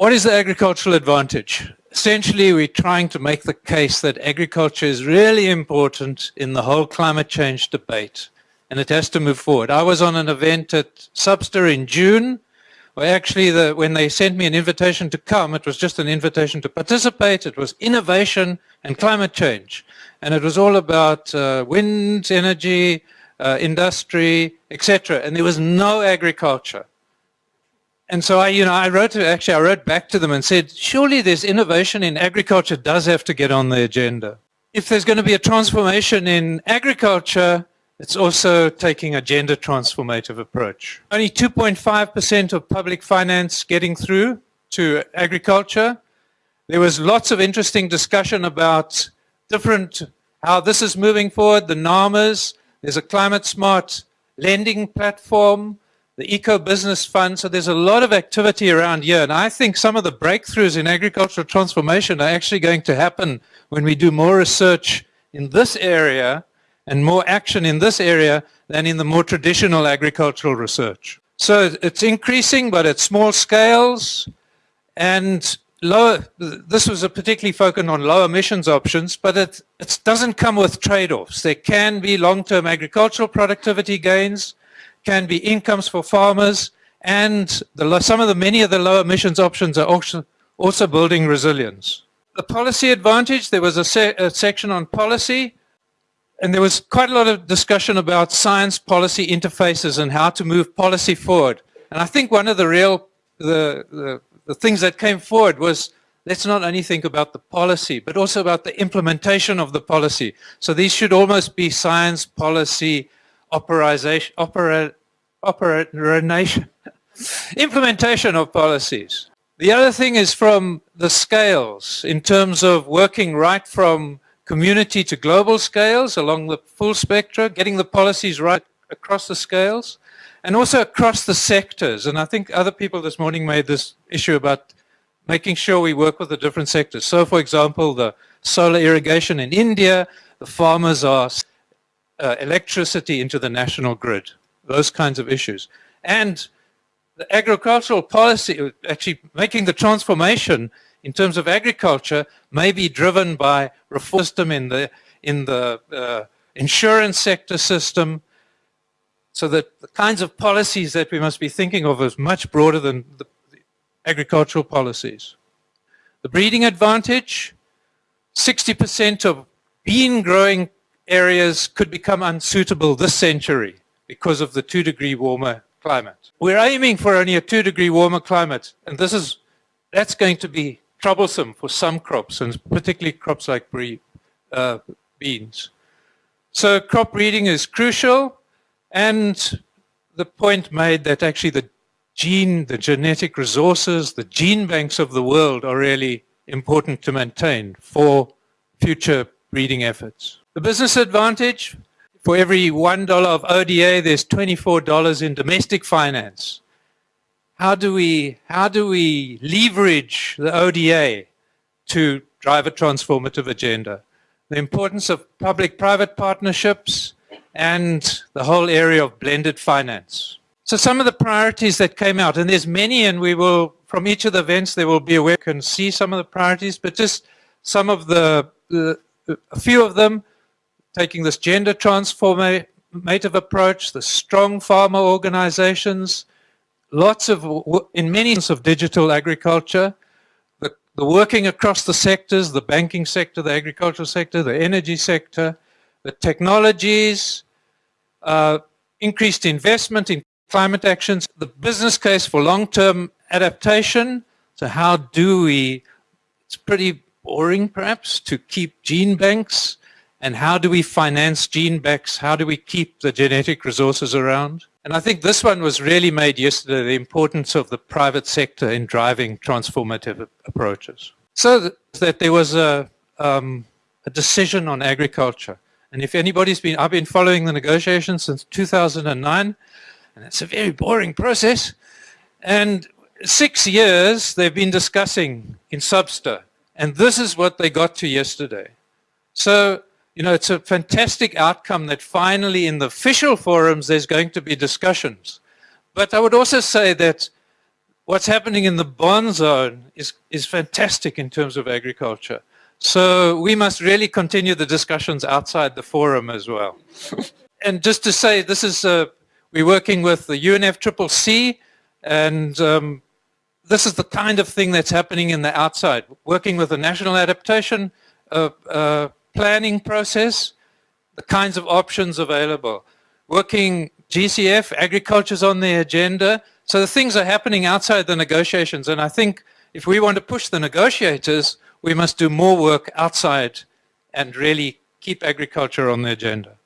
What is the agricultural advantage? Essentially, we're trying to make the case that agriculture is really important in the whole climate change debate and it has to move forward. I was on an event at SBSTA in June where actually the, when they sent me an invitation to come, it was just an invitation to participate. It was innovation and climate change. And it was all about uh, wind energy, uh, industry, etc. And there was no agriculture. And so I, you know, I wrote to, actually, I wrote back to them and said, surely there's innovation in agriculture does have to get on the agenda. If there's going to be a transformation in agriculture, it's also taking a gender transformative approach. Only 2.5% of public finance getting through to agriculture. There was lots of interesting discussion about different, how this is moving forward, the NAMAs. There's a climate smart lending platform the Eco Business Fund. So there's a lot of activity around here. And I think some of the breakthroughs in agricultural transformation are actually going to happen when we do more research in this area and more action in this area than in the more traditional agricultural research. So it's increasing, but at small scales and lower, this was a particularly focused on low emissions options, but it, it doesn't come with trade-offs. There can be long-term agricultural productivity gains, can be incomes for farmers, and the, some of the many of the low emissions options are also, also building resilience. The policy advantage, there was a, se a section on policy, and there was quite a lot of discussion about science policy interfaces and how to move policy forward. And I think one of the real, the, the, the things that came forward was let's not only think about the policy, but also about the implementation of the policy. So these should almost be science policy operation, opera, operation, implementation of policies. The other thing is from the scales in terms of working right from community to global scales along the full spectrum, getting the policies right across the scales and also across the sectors. And I think other people this morning made this issue about making sure we work with the different sectors. So for example, the solar irrigation in India, the farmers are uh, electricity into the national grid, those kinds of issues. And the agricultural policy, actually making the transformation in terms of agriculture may be driven by reform system in the, in the uh, insurance sector system, so that the kinds of policies that we must be thinking of is much broader than the, the agricultural policies. The breeding advantage, 60% of bean growing areas could become unsuitable this century because of the two degree warmer climate. We're aiming for only a two degree warmer climate, and this is, that's going to be troublesome for some crops, and particularly crops like uh, beans. So crop breeding is crucial, and the point made that actually the gene, the genetic resources, the gene banks of the world are really important to maintain for future breeding efforts. The business advantage, for every $1 of ODA, there's $24 in domestic finance. How do we, how do we leverage the ODA to drive a transformative agenda? The importance of public-private partnerships and the whole area of blended finance. So some of the priorities that came out, and there's many, and we will, from each of the events, there will be a way can see some of the priorities, but just some of the, the a few of them, taking this gender transformative approach, the strong farmer organizations, lots of, in many sense of digital agriculture, the, the working across the sectors, the banking sector, the agricultural sector, the energy sector, the technologies, uh, increased investment in climate actions, the business case for long-term adaptation. So how do we, it's pretty boring perhaps to keep gene banks and how do we finance gene banks? How do we keep the genetic resources around? And I think this one was really made yesterday, the importance of the private sector in driving transformative approaches. So that there was a, um, a decision on agriculture. And if anybody's been, I've been following the negotiations since 2009, and it's a very boring process. And six years they've been discussing in SBSTA, and this is what they got to yesterday. So you know, it's a fantastic outcome that finally in the official forums there's going to be discussions. But I would also say that what's happening in the Bonn Zone is, is fantastic in terms of agriculture. So we must really continue the discussions outside the forum as well. and just to say, this is, uh, we're working with the UNFCCC and um, this is the kind of thing that's happening in the outside, working with the national adaptation uh, uh, planning process, the kinds of options available. Working GCF, agriculture's on the agenda. So the things are happening outside the negotiations. And I think if we want to push the negotiators, we must do more work outside and really keep agriculture on the agenda.